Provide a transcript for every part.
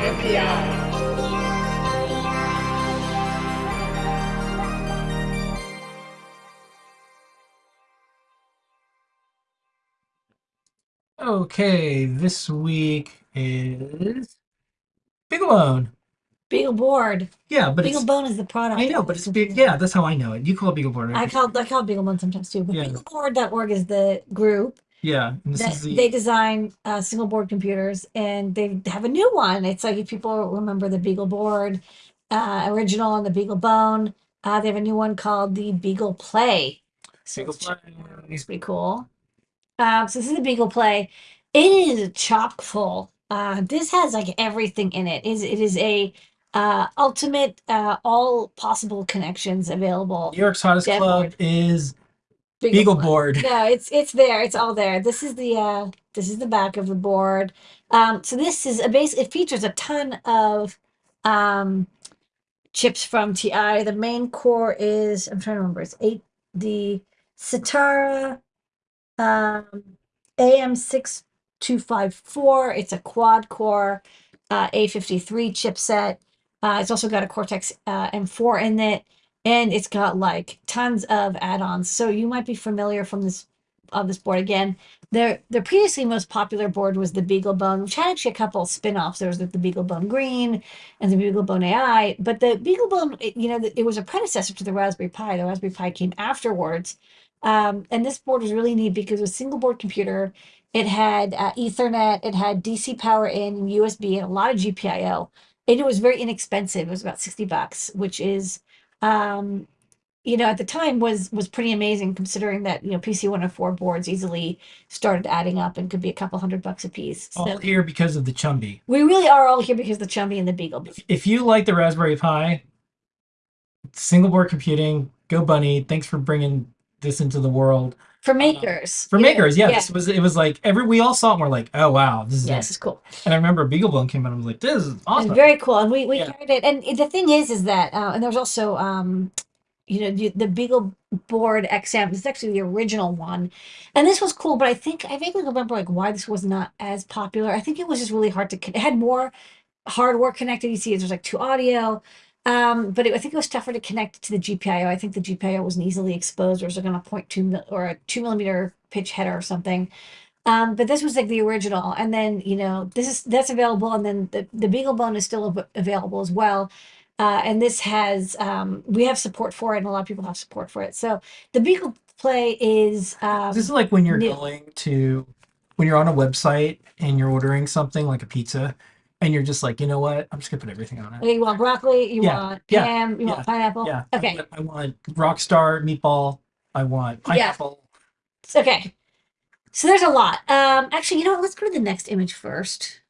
MPI. Okay, this week is BeagleBone. Beagle board. Yeah, but Beagle it's bone is the product. I know, but it's big. Yeah, that's how I know it. You call it BeagleBoard. I call I call it Beagle bone sometimes too. But Yeah. beagleboard.org is the group yeah, and this that is the they design uh, single board computers, and they have a new one. It's like if people remember the Beagle board uh, original and the Beagle bone, uh, they have a new one called the Beagle Play. So Beagle it's, Play. it's pretty cool. Um, so this is the Beagle Play. It is chock full. Uh, this has like everything in it. Is it is a uh, ultimate uh, all possible connections available. New York's hottest Dead club board. is Beagle BeagleBoard. board. No, it's it's there. It's all there. This is the uh this is the back of the board. Um so this is a base it features a ton of um chips from TI. The main core is I'm trying to remember it's eight the Sitara um AM6254. It's a quad core uh A53 chipset. Uh it's also got a Cortex uh M4 in it and it's got like tons of add-ons. So you might be familiar from this of this board again. Their their previously most popular board was the BeagleBone, which had actually a couple spin-offs. There was the, BeagleBone Green and the BeagleBone AI, but the BeagleBone, it, you know, it was a predecessor to the Raspberry Pi. The Raspberry Pi came afterwards, um, and this board was really neat because it was a single board computer. It had uh, Ethernet, it had DC power in, and USB, and a lot of GPIO. And it was very inexpensive. It was about sixty bucks, which is um you know at the time was was pretty amazing considering that you know pc 104 boards easily started adding up and could be a couple hundred bucks a piece so All here because of the Chumby. we really are all here because of the chumby and the beagle If you like the Raspberry Pi, single board computing, go Bunnie. Thanks for bringing this into the world. for makers. For you know, makers, yeah, this was it was like every we all saw it and we're like, oh wow, this is yeah this is cool. And I remember BeagleBone came out and I was like, this is It's awesome. very cool and we we Yeah. carried it. And the thing is is that uh, and there's also um you know the, the beagle board xm this is actually the original one. And this was cool but i think i vaguely remember like why this was not as popular. I think it was just really hard to it had more hardware connected. You see there's like two audio um but it, i think it was tougher to connect to the gpio i think the gpio wasn't easily exposed or was like on a point two mil- or a two millimeter pitch header or something. Um but this was like the original. And then you know this is that's available. And then the, the beagle bone is still av- available as well. Uh, and this has um, we have support for it and a lot of people have support for it. So the beagle play is um, This is like when you're new. going to when you're on a website and you're ordering something like a pizza and you're just like, you know what? I'm just gonna put everything on it. okay, you want broccoli you Yeah, want yeah, ham you yeah, want pineapple Yeah. I okay want, I want Rockstar meatball. I want Yeah. pineapple. okay so there's a lot um actually you know what let's go to the next image first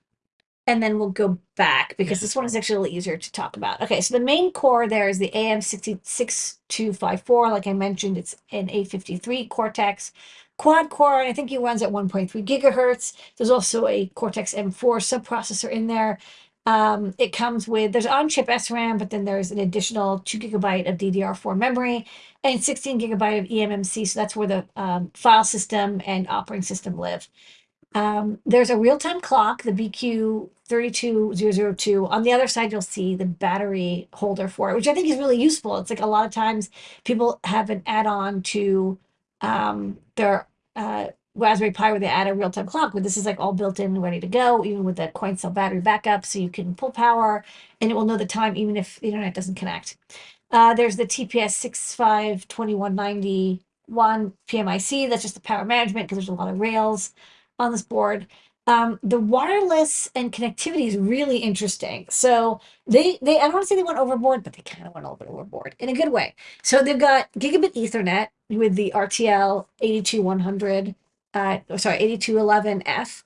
and then we'll go back because this one is actually a little easier to talk about. Okay, so the main core there is the AM6254. Like I mentioned, it's an A53 Cortex quad core, and I think it runs at 1.3 gigahertz. There's also a Cortex M4 subprocessor in there. Um, it comes with there's on-chip SRAM, but then there's an additional two gigabyte of DDR4 memory and 16 gigabyte of eMMC. So that's where the um, file system and operating system live. Um, there's a real-time clock, the BQ 32002. On the other side, you'll see the battery holder for it, which I think is really useful. It's like a lot of times people have an add-on to um, their uh, Raspberry Pi where they add a real-time clock, but this is like all built in ready to go, even with the coin cell battery backup, so you can pull power and it will know the time even if the internet doesn't connect. Uh, there's the TPS 652191 PMIC. That's just the power management because there's a lot of rails on this board. Um, the wireless and connectivity is really interesting. So they they I don't want to say they went overboard, but they kind of went a little bit overboard in a good way. So they've got gigabit Ethernet with the RTL 82100, uh, sorry 8211F,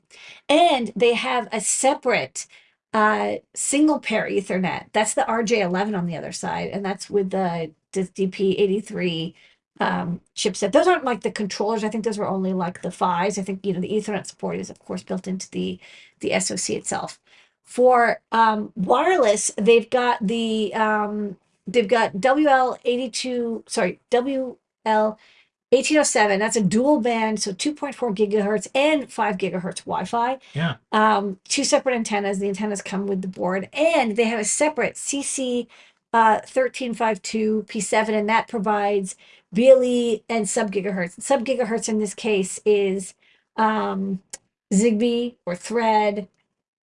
and they have a separate uh single pair Ethernet. That's the RJ11 on the other side, and that's with the DP83 um chipset. Those aren't like the controllers. I think those were only like the PHYs. I think you know the Ethernet support is of course built into the the SoC itself. For um wireless, they've got the um they've got WL82, sorry, WL 1807, that's a dual band, so 2.4 gigahertz and 5 gigahertz Wi Fi. Yeah. Um, two separate antennas. The antennas come with the board, and they have a separate CC uh, 1352 P7, and that provides BLE and sub gigahertz. Sub gigahertz in this case is um, Zigbee or Thread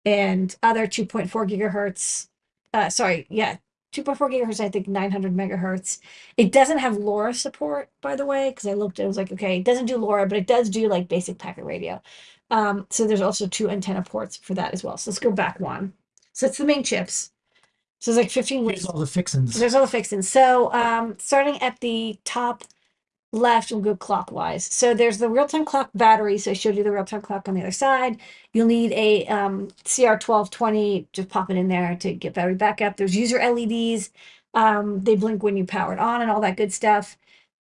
and other 2.4 gigahertz. Uh, sorry, yeah, 2.4 gigahertz, I think 900 megahertz. It doesn't have LoRa support, by the way, because I looked, it was like, okay, it doesn't do LoRa, but it does do like basic packet radio. Um, so there's also two antenna ports for that as well. So let's go back one. So it's the main chips. So there's like 15 Here's ways. all the fixings. There's all the fixings. So um, starting at the top left, we'll go clockwise. So there's the real-time clock battery. So I showed you the real-time clock on the other side. You'll need a um, CR1220, just pop it in there to get battery backup. There's user LEDs. Um, they blink when you power it on and all that good stuff.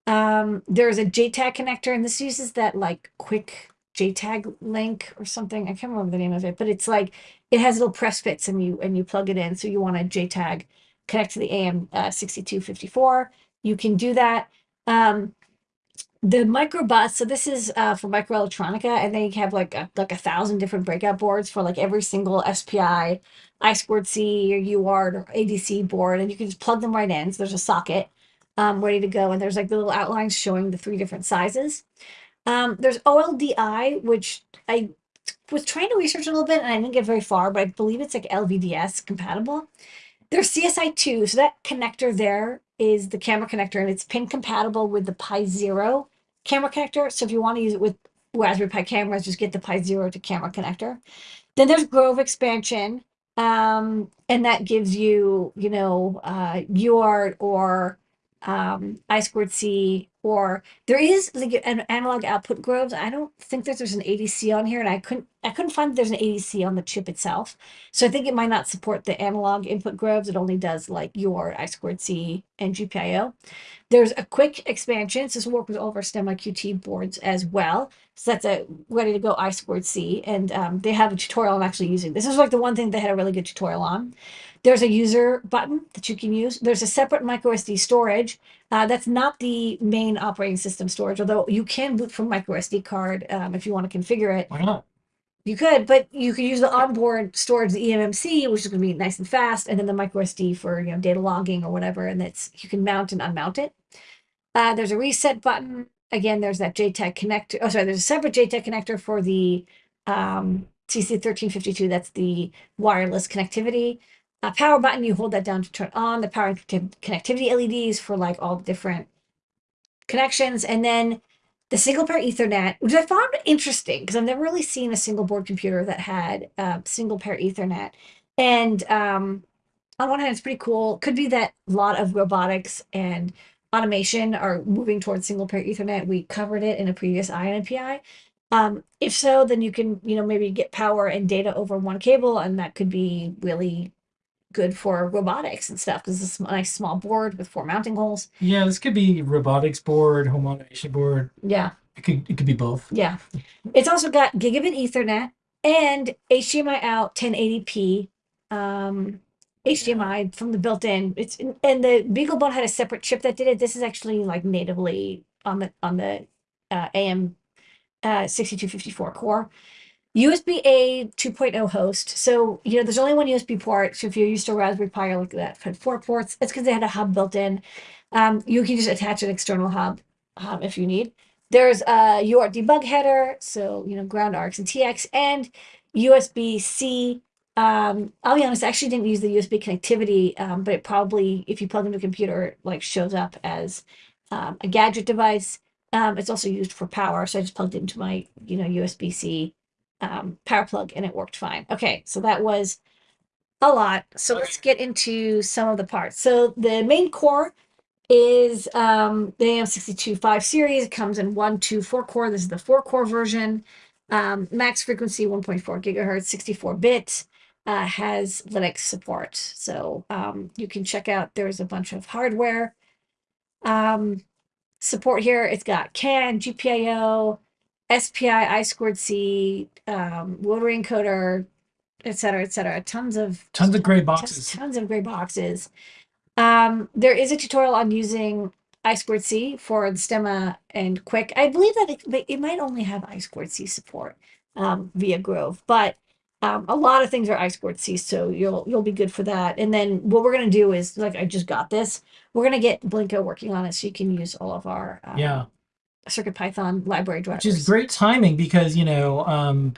Um, there's a JTAG connector, and this uses that like quick JTAG link or something. I can't remember the name of it, but it's like it has little press fits and you and you plug it in. So you want a JTAG connect to the AM uh, 6254. You can do that. Um, the mikroBUS, so this is uh, for MikroElektronika, and they have like a, like a thousand different breakout boards for like every single SPI, I squared C or UART or ADC board, and you can just plug them right in. So there's a socket um, ready to go, and there's like the little outlines showing the three different sizes. Um, there's OLDI, which I was trying to research a little bit and I didn't get very far, but I believe it's like LVDS compatible. There's CSI2, so that connector there is the camera connector and it's pin compatible with the Pi Zero camera connector. So if you want to use it with Raspberry Pi cameras, just get the Pi Zero to camera connector. Then there's Grove expansion, um, and that gives you, you know, uh, UART or um, I squared C, or there is like an analog output groves. I don't think that there's an ADC on here, and I couldn't I couldn't find that there's an ADC on the chip itself. So I think it might not support the analog input groves. It only does like your I squared C and GPIO. There's a Qwiic expansion. So this will work with all of our STEMMA QT boards as well. So that's a ready to go I squared C, and um, they have a tutorial I'm actually using. This is like the one thing they had a really good tutorial on. There's a user button that you can use. There's a separate microSD storage. Uh, that's not the main operating system storage, although you can boot from microSD card um, if you want to configure it. Why not? You could, but you could use the onboard storage, the eMMC, which is going to be nice and fast, and then the microSD for you know data logging or whatever, and that's you can mount and unmount it. Uh, there's a reset button. Again, there's that JTAG connector. Oh, sorry, there's a separate JTAG connector for the um, CC1352. That's the wireless connectivity. A power button, you hold that down to turn on the power and connectivity LEDs for like all the different connections. And then the single pair Ethernet, which I found interesting because I've never really seen a single board computer that had uh, single pair Ethernet. And um, on one hand, it's pretty cool. Could be that a lot of robotics and automation are moving towards single pair Ethernet. We covered it in a previous INPI. Um, if so, then you can, you know, maybe get power and data over one cable, and that could be really good for robotics and stuff because it's a nice small board with four mounting holes. Yeah, this could be robotics board, home automation board. Yeah, It could it could be both. yeah. It's also got gigabit Ethernet and HDMI out 1080p. Um, HDMI from the built-in. It's and the BeagleBone had a separate chip that did it. This is actually like natively on the on the uh, AM uh, 6254 core. USB A 2.0 host. So, you know, there's only one USB port. So if you're used to Raspberry Pi or like that had four ports, it's because they had a hub built in. Um, you can just attach an external hub um, if you need. There's a UART debug header, so you know, ground ARX and TX, and USB C. Um, I'll be honest, I actually didn't use the USB connectivity, um, but it probably, if you plug into a computer, it, like shows up as um, a gadget device. Um, it's also used for power, so I just plugged it into my, you know, USB C um, power plug, and it worked fine. Okay, so that was a lot. So let's get into some of the parts. So the main core is um, the AM625 series. It comes in one, two, four core. This is the four core version. Um, max frequency 1.4 gigahertz, 64 bit. Uh, has Linux support. So um, you can check out, there's a bunch of hardware um, support here. It's got CAN, GPIO, SPI, I squared C, um, rotary encoder, et cetera, et cetera. Tons of Tons of gray boxes. Tons of gray boxes. Um, there is a tutorial on using I squared C for the Stemma and Qwiic. I believe that it, it might only have I squared C support um, via Grove, but um, a lot of things are I squared C, so you'll you'll be good for that. And then what we're gonna do is like I just got this. We're gonna get Blinka working on it so you can use all of our um, Yeah. Circuit Python library drivers. which is great timing because you know um,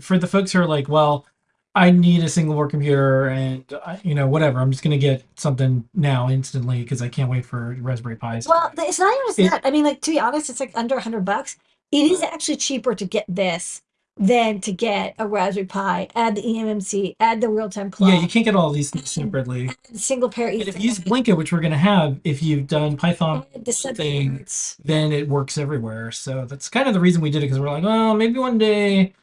for the folks who are like well i need a single board computer and uh, you know whatever i'm just going to get something now instantly because i can't wait for raspberry pis Well, it's not even just It- that. I mean, like to be honest, it's like under a hundred bucks. It is actually cheaper to get this than to get a Raspberry Pi, add the eMMC, add the real time clock, yeah you can't get all these things separately single pair and if you use Blinka which we're going to have if you've done python the thing, then it works everywhere so that's kind of the reason we did it because we're like well maybe one day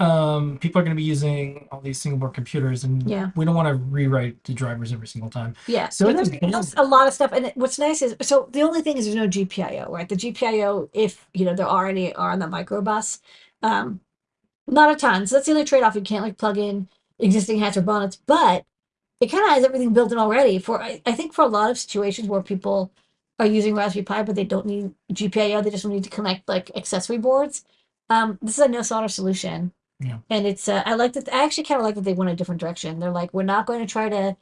um, people are going to be using all these single board computers and Yeah. we don't want to rewrite the drivers every single time Yeah, So there's, a lot of stuff. And what's nice is so the only thing is there's no GPIO, right? The GPIO, if you know there are any, are on the mikroBUS. Um, not a ton. So that's the only trade off. You can't like plug in existing hats or bonnets, but it kind of has everything built in already. For I, I think for a lot of situations where people are using Raspberry Pi, but they don't need GPIO, they just need to connect like accessory boards. Um, this is a no solder solution. Yeah. And it's uh, I like that. I actually kind of like that they went a different direction. They're like, we're not going to try to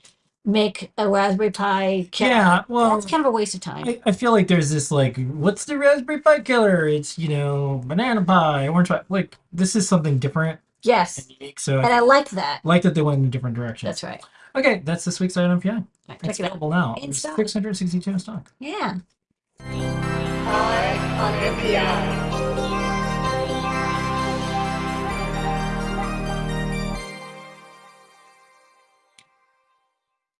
make a Raspberry Pi. killer. yeah well that's kind of a waste of time. I, I feel like there's this like, what's the Raspberry Pi killer? It's you know Banana Pi, Orange Pi. Like this is something different yes, and unique. So and I I like that. like that they went in a different direction. That's right. Okay, that's this week's item. Yeah, Right, it's check it out. available now. In stock. Six hundred sixty-two in stock. Yeah. Art on NPI.